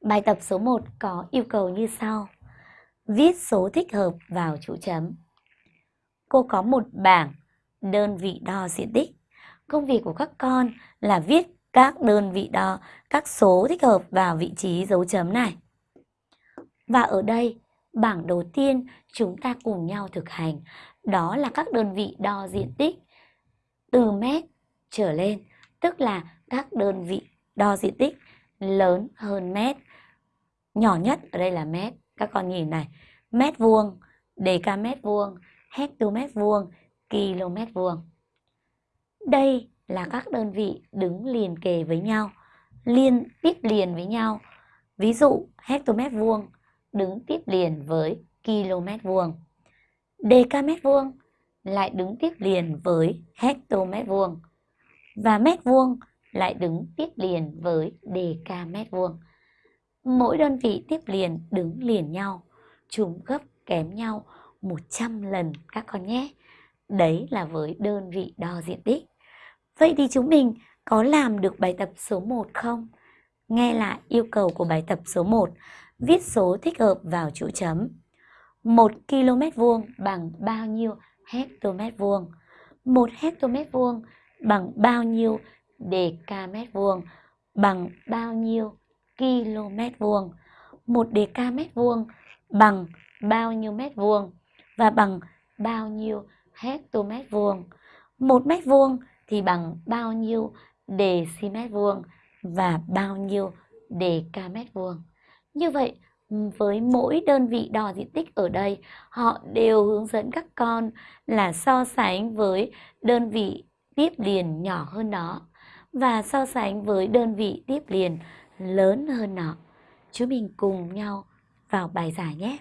Bài tập số 1 có yêu cầu như sau. Viết số thích hợp vào chỗ chấm. Cô có một bảng đơn vị đo diện tích. Công việc của các con là viết các đơn vị đo, các số thích hợp vào vị trí dấu chấm này. Và ở đây, bảng đầu tiên chúng ta cùng nhau thực hành. Đó là các đơn vị đo diện tích từ mét trở lên, tức là các đơn vị đo diện tích lớn hơn mét. Nhỏ nhất ở đây là mét. Các con nhìn này, mét vuông, mét vuông, hectomét vuông, km vuông. Đây là các đơn vị đứng liền kề với nhau, liên tiếp liền với nhau. Ví dụ hectomet vuông đứng tiếp liền với km vuông. Decamet vuông lại đứng tiếp liền với hectomet vuông. Và mét vuông lại đứng tiếp liền với decamet vuông. Mỗi đơn vị tiếp liền đứng liền nhau, chúng gấp kém nhau 100 lần các con nhé. Đấy là với đơn vị đo diện tích. Vậy thì chúng mình có làm được bài tập số 1 không? Nghe lại yêu cầu của bài tập số 1, viết số thích hợp vào chỗ chấm. 1 km vuông bằng bao nhiêu hectomet vuông? 1 hectomet vuông bằng bao nhiêu decamet vuông? Bằng bao nhiêu km vuông? 1 decamet vuông bằng bao nhiêu mét vuông? Và bằng bao nhiêu hectomét vuông? 1 mét vuông thì bằng bao nhiêu decimet vuông và bao nhiêu decamet vuông. Như vậy, với mỗi đơn vị đo diện tích ở đây, họ đều hướng dẫn các con là so sánh với đơn vị tiếp liền nhỏ hơn nó và so sánh với đơn vị tiếp liền lớn hơn nó. Chúng mình cùng nhau vào bài giải nhé.